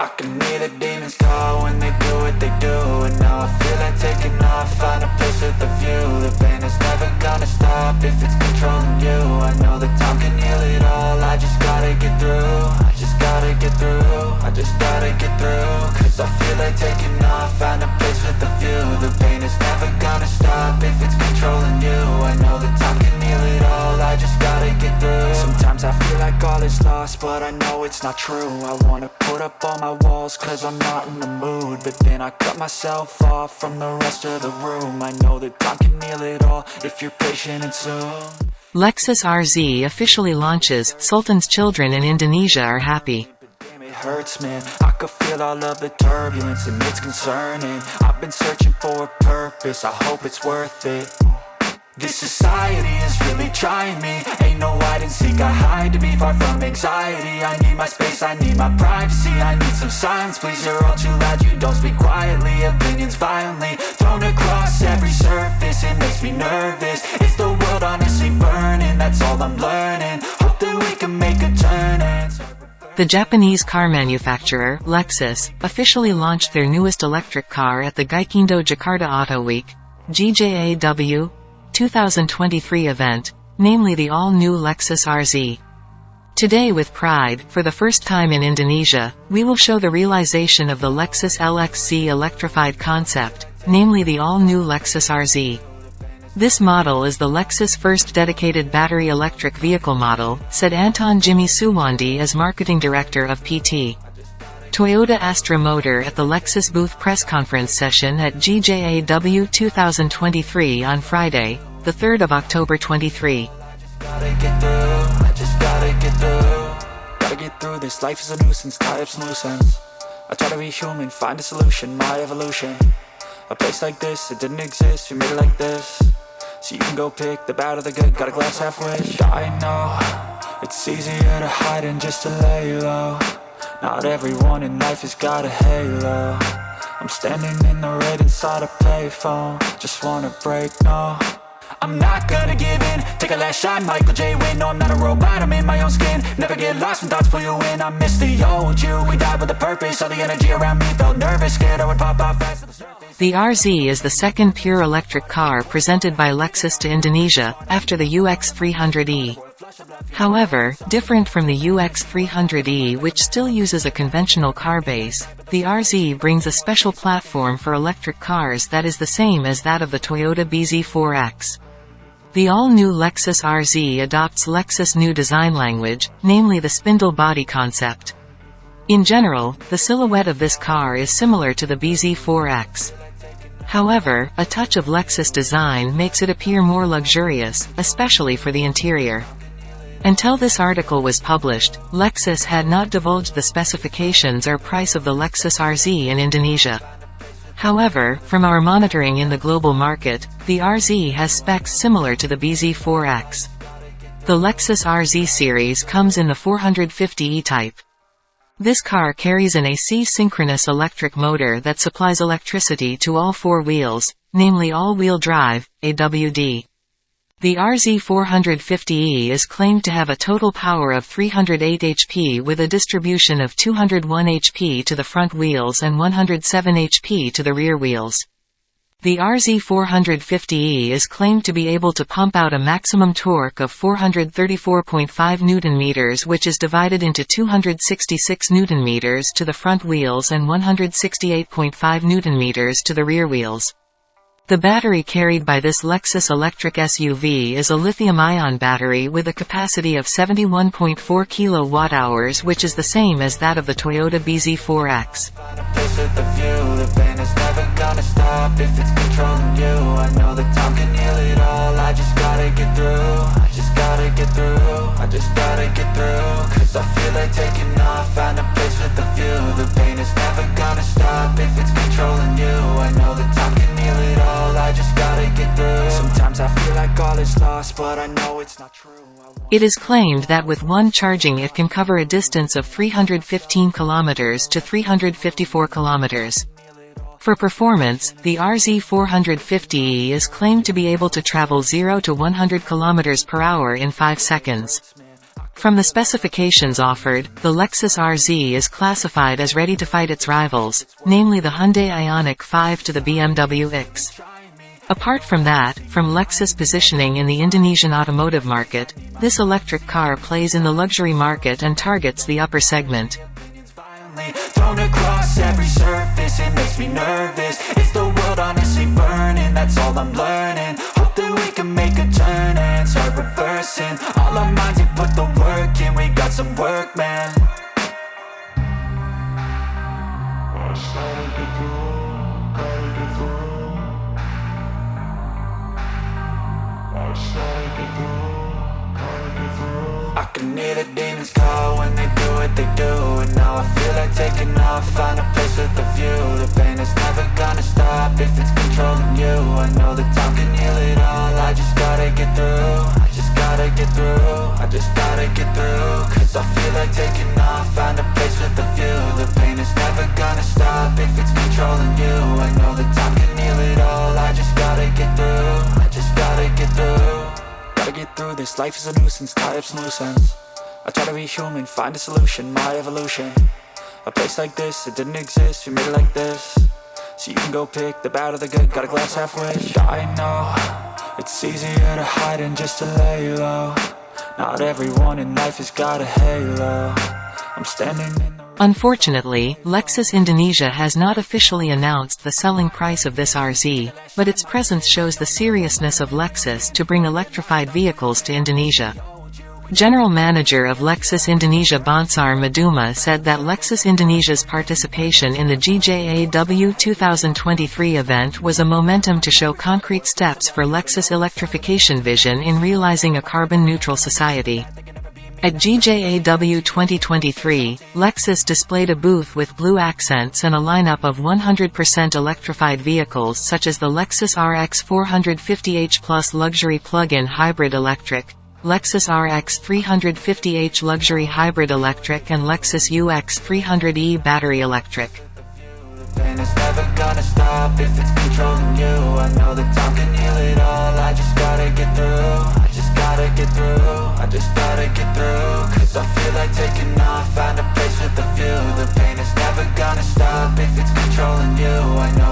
I can hear the demons call when they do what they do but I know it's not true I wanna put up all my walls cause I'm not in the mood But then I cut myself off from the rest of the room I know that time can heal it all if you're patient and soon Lexus RZ officially launches, Sultan's children in Indonesia are happy. It hurts, man. I could feel all of the turbulence and it's concerning. I've been searching for a purpose, I hope it's worth it. This society is really trying me. Ain't no hide and seek, I hide to be far from anxiety. I need my space, I need my privacy I need some silence, please, you're all too loud You don't speak quietly, opinions violently Thrown across every surface, it makes me nervous. Is the world honestly burning, that's all I'm learning. Hope that we can make a turn The Japanese car manufacturer, Lexus, officially launched their newest electric car at the Gaikindo Jakarta Auto Week, GJAW, 2023 event, namely the all-new Lexus RZ. Today with Pride, for the first time in Indonesia, we will show the realization of the Lexus LF-Z electrified concept, namely the all-new Lexus RZ. This model is the Lexus first dedicated battery electric vehicle model, said Anton Jimmy Suwandi as marketing director of PT. Toyota Astra Motor at the Lexus booth press conference session at GJAW 2023 on Friday, the 3rd of October 23. Gotta get through, I just gotta get through. Gotta get through this, life is a nuisance, tie up some loose I try to be human, find a solution, my evolution. A place like this, it didn't exist, we made it like this. So you can go pick the bad or the good, got a glass half wish I know, it's easier to hide than just to lay low Not everyone in life has got a halo. I'm standing in the red inside a payphone. Just wanna break, no. I'm not gonna give in. Take a last shot, Michael J. Win No, I'm not a robot, I'm in my own skin. Never get lost when thoughts pull you in. I miss the old you. We died with a purpose. All the energy around me felt nervous. Scared I would pop off fast The RZ is the second pure electric car presented by Lexus to Indonesia, after the UX300E. However, different from the UX300E which still uses a conventional car base, the RZ brings a special platform for electric cars that is the same as that of the Toyota BZ4X. The all-new Lexus RZ adopts Lexus' new design language, namely the spindle body concept. In general, the silhouette of this car is similar to the BZ4X. However, a touch of Lexus design makes it appear more luxurious, especially for the interior. Until this article was published, Lexus had not divulged the specifications or price of the Lexus RZ in Indonesia. However, from our monitoring in the global market, the RZ has specs similar to the BZ4X. The Lexus RZ series comes in the 450e type. This car carries an AC synchronous electric motor that supplies electricity to all four wheels, namely all-wheel drive, AWD. The RZ450E is claimed to have a total power of 308 HP with a distribution of 201 HP to the front wheels and 107 HP to the rear wheels. The RZ450E is claimed to be able to pump out a maximum torque of 434.5 Nm which is divided into 266 Nm to the front wheels and 168.5 Nm to the rear wheels. The battery carried by this Lexus electric SUV is a lithium-ion battery with a capacity of 71.4 kWh which is the same as that of the Toyota BZ4X. It is claimed that with one charging it can cover a distance of 315 kilometers to 354 kilometers. For performance, the RZ450E is claimed to be able to travel 0 to 100 km per hour in 5 seconds. From the specifications offered, the Lexus RZ is classified as ready to fight its rivals, namely the Hyundai Ioniq 5 to the BMW iX. Apart from that, from Lexus positioning in the Indonesian automotive market, this electric car plays in the luxury market and targets the upper segment. Thrown across every surface, I can hear the demons call when they do what they do And now I feel like taking off, find a place with a view. The pain is never gonna stop if it's controlling you. I know that time can heal it all, I just gotta get through I just gotta get through, I just gotta get through. Cause I feel like taking off, find a place with a view. The pain is never gonna stop if it's controlling you. I know through this, life is a nuisance, tie up some loose ends I try to be human, find a solution, my evolution. A place like this, it didn't exist, we made it like this. So you can go pick the bad or the good, got a glass half halfway I know, it's easier to hide than just to lay low. Not everyone in life has got a halo. I'm standing in Unfortunately, Lexus Indonesia has not officially announced the selling price of this RZ, but its presence shows the seriousness of Lexus to bring electrified vehicles to Indonesia. General Manager of Lexus Indonesia Bansar Maduma said that Lexus Indonesia's participation in the GJAW 2023 event was a momentum to show concrete steps for Lexus electrification vision in realizing a carbon-neutral society. At GJAW 2023, Lexus displayed a booth with blue accents and a lineup of 100% electrified vehicles such as the Lexus RX 450h Plus Luxury Plug-in Hybrid Electric, Lexus RX 350h Luxury Hybrid Electric and Lexus UX 300e Battery Electric gotta get through, I just gotta get through. Cause I feel like taking off, find a place with a view. The pain is never gonna stop if it's controlling you, I know